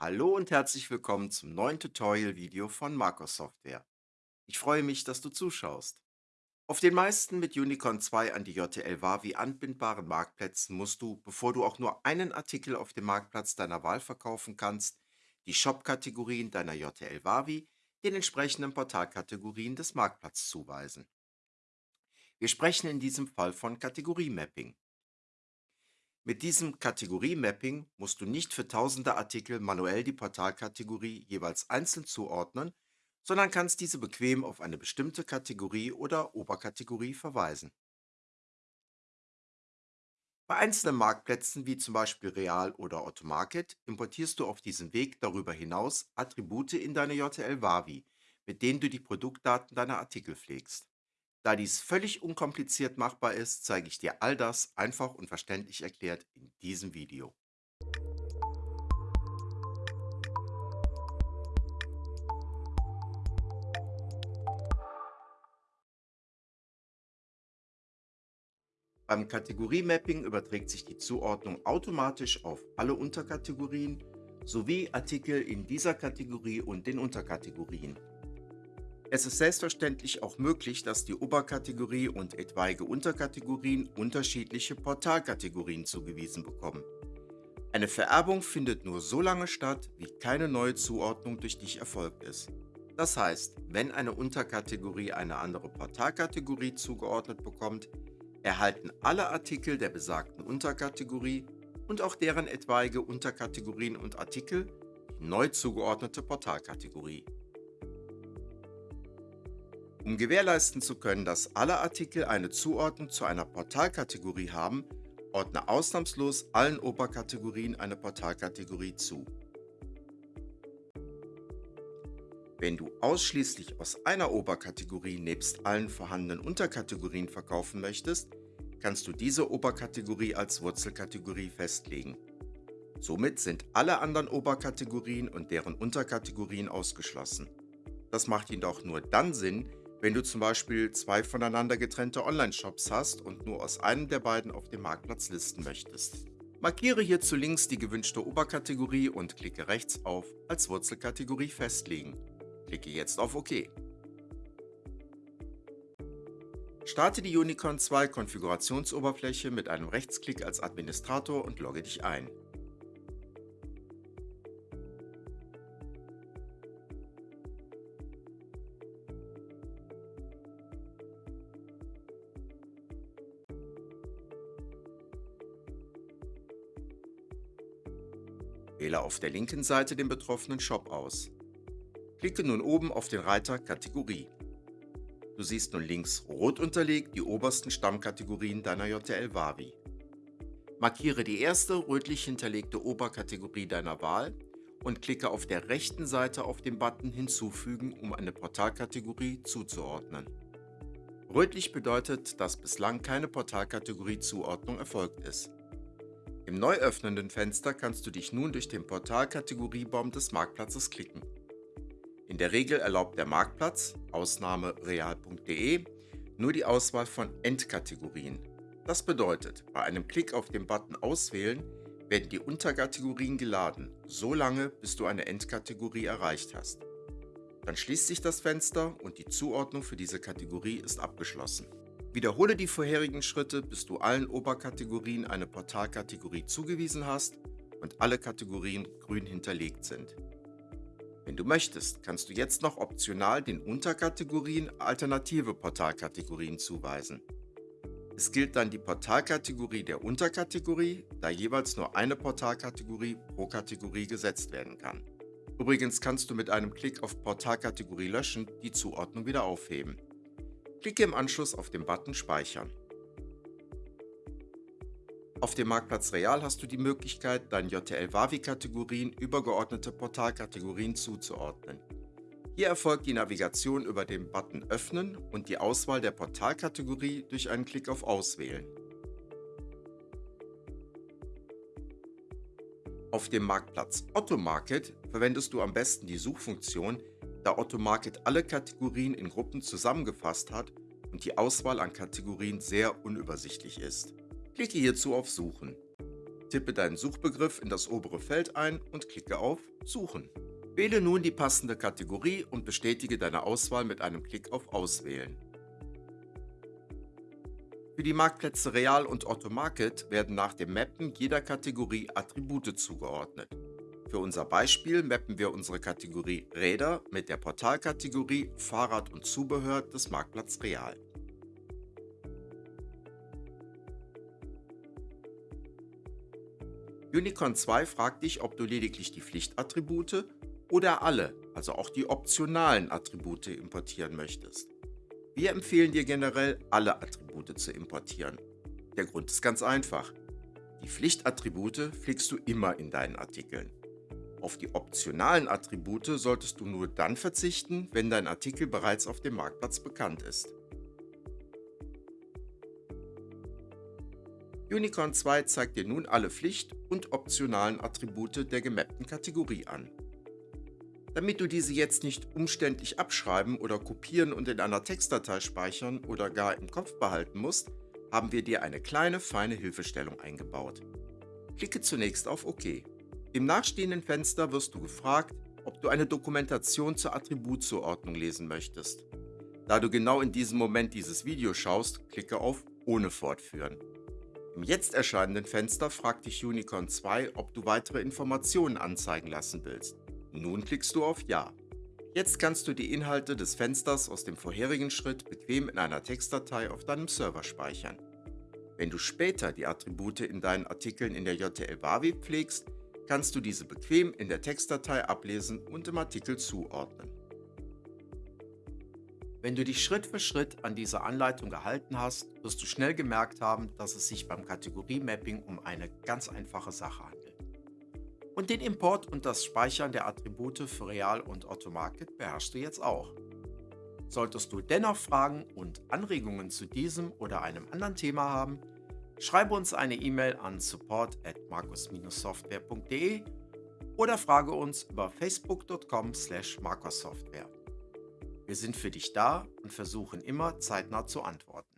Hallo und herzlich willkommen zum neuen Tutorial-Video von Marcos Software. Ich freue mich, dass du zuschaust. Auf den meisten mit Unicorn 2 an die JTL Wavi anbindbaren Marktplätzen musst du, bevor du auch nur einen Artikel auf dem Marktplatz deiner Wahl verkaufen kannst, die Shop-Kategorien deiner JTL Wavi den entsprechenden Portalkategorien des Marktplatzes zuweisen. Wir sprechen in diesem Fall von Kategorie-Mapping. Mit diesem Kategorie-Mapping musst du nicht für tausende Artikel manuell die Portalkategorie jeweils einzeln zuordnen, sondern kannst diese bequem auf eine bestimmte Kategorie oder Oberkategorie verweisen. Bei einzelnen Marktplätzen wie zum Beispiel Real oder Otto Market importierst du auf diesem Weg darüber hinaus Attribute in deine JTL Wavi, mit denen du die Produktdaten deiner Artikel pflegst. Da dies völlig unkompliziert machbar ist, zeige ich dir all das einfach und verständlich erklärt in diesem Video. Beim Kategorie-Mapping überträgt sich die Zuordnung automatisch auf alle Unterkategorien sowie Artikel in dieser Kategorie und den Unterkategorien. Es ist selbstverständlich auch möglich, dass die Oberkategorie und etwaige Unterkategorien unterschiedliche Portalkategorien zugewiesen bekommen. Eine Vererbung findet nur so lange statt, wie keine neue Zuordnung durch dich erfolgt ist. Das heißt, wenn eine Unterkategorie eine andere Portalkategorie zugeordnet bekommt, erhalten alle Artikel der besagten Unterkategorie und auch deren etwaige Unterkategorien und Artikel die neu zugeordnete Portalkategorie. Um gewährleisten zu können, dass alle Artikel eine Zuordnung zu einer Portalkategorie haben, ordne ausnahmslos allen Oberkategorien eine Portalkategorie zu. Wenn du ausschließlich aus einer Oberkategorie nebst allen vorhandenen Unterkategorien verkaufen möchtest, kannst du diese Oberkategorie als Wurzelkategorie festlegen. Somit sind alle anderen Oberkategorien und deren Unterkategorien ausgeschlossen. Das macht jedoch nur dann Sinn, wenn du zum Beispiel zwei voneinander getrennte Online-Shops hast und nur aus einem der beiden auf dem Marktplatz listen möchtest. Markiere hierzu links die gewünschte Oberkategorie und klicke rechts auf Als Wurzelkategorie festlegen. Klicke jetzt auf OK. Starte die Unicorn 2 Konfigurationsoberfläche mit einem Rechtsklick als Administrator und logge dich ein. Wähle auf der linken Seite den betroffenen Shop aus. Klicke nun oben auf den Reiter Kategorie. Du siehst nun links rot unterlegt die obersten Stammkategorien deiner JTL Wavi. Markiere die erste rötlich hinterlegte Oberkategorie deiner Wahl und klicke auf der rechten Seite auf den Button Hinzufügen, um eine Portalkategorie zuzuordnen. Rötlich bedeutet, dass bislang keine Portalkategorie-Zuordnung erfolgt ist. Im neu öffnenden Fenster kannst du dich nun durch den Portalkategoriebaum des Marktplatzes klicken. In der Regel erlaubt der Marktplatz, Ausnahme real.de, nur die Auswahl von Endkategorien. Das bedeutet, bei einem Klick auf den Button Auswählen werden die Unterkategorien geladen, so lange bis du eine Endkategorie erreicht hast. Dann schließt sich das Fenster und die Zuordnung für diese Kategorie ist abgeschlossen. Wiederhole die vorherigen Schritte, bis du allen Oberkategorien eine Portalkategorie zugewiesen hast und alle Kategorien grün hinterlegt sind. Wenn du möchtest, kannst du jetzt noch optional den Unterkategorien alternative Portalkategorien zuweisen. Es gilt dann die Portalkategorie der Unterkategorie, da jeweils nur eine Portalkategorie pro Kategorie gesetzt werden kann. Übrigens kannst du mit einem Klick auf Portalkategorie löschen die Zuordnung wieder aufheben. Klicke im Anschluss auf den Button Speichern. Auf dem Marktplatz Real hast du die Möglichkeit, deinen JTL-Wavi-Kategorien übergeordnete Portalkategorien zuzuordnen. Hier erfolgt die Navigation über den Button Öffnen und die Auswahl der Portalkategorie durch einen Klick auf Auswählen. Auf dem Marktplatz Otto Market verwendest du am besten die Suchfunktion da Automarket alle Kategorien in Gruppen zusammengefasst hat und die Auswahl an Kategorien sehr unübersichtlich ist. Klicke hierzu auf Suchen. Tippe deinen Suchbegriff in das obere Feld ein und klicke auf Suchen. Wähle nun die passende Kategorie und bestätige deine Auswahl mit einem Klick auf Auswählen. Für die Marktplätze Real und Otto Market werden nach dem Mappen jeder Kategorie Attribute zugeordnet. Für unser Beispiel mappen wir unsere Kategorie Räder mit der Portalkategorie Fahrrad und Zubehör des Marktplatz Real. Unicorn 2 fragt dich, ob du lediglich die Pflichtattribute oder alle, also auch die optionalen Attribute importieren möchtest. Wir empfehlen dir generell, alle Attribute zu importieren. Der Grund ist ganz einfach. Die Pflichtattribute pflegst du immer in deinen Artikeln. Auf die optionalen Attribute solltest du nur dann verzichten, wenn dein Artikel bereits auf dem Marktplatz bekannt ist. Unicorn 2 zeigt dir nun alle Pflicht- und optionalen Attribute der gemappten Kategorie an. Damit du diese jetzt nicht umständlich abschreiben oder kopieren und in einer Textdatei speichern oder gar im Kopf behalten musst, haben wir dir eine kleine, feine Hilfestellung eingebaut. Klicke zunächst auf OK. Im nachstehenden Fenster wirst du gefragt, ob du eine Dokumentation zur Attributzuordnung lesen möchtest. Da du genau in diesem Moment dieses Video schaust, klicke auf Ohne fortführen. Im jetzt erscheinenden Fenster fragt dich Unicorn 2, ob du weitere Informationen anzeigen lassen willst. Nun klickst du auf Ja. Jetzt kannst du die Inhalte des Fensters aus dem vorherigen Schritt bequem in einer Textdatei auf deinem Server speichern. Wenn du später die Attribute in deinen Artikeln in der JTL Wavi pflegst, kannst du diese bequem in der Textdatei ablesen und im Artikel zuordnen. Wenn du dich Schritt für Schritt an dieser Anleitung gehalten hast, wirst du schnell gemerkt haben, dass es sich beim Kategorie-Mapping um eine ganz einfache Sache handelt. Und den Import und das Speichern der Attribute für Real und Automarket beherrschst du jetzt auch. Solltest du dennoch Fragen und Anregungen zu diesem oder einem anderen Thema haben, schreibe uns eine E-Mail an support at markus-software.de oder frage uns über facebook.com slash markussoftware. Wir sind für dich da und versuchen immer zeitnah zu antworten.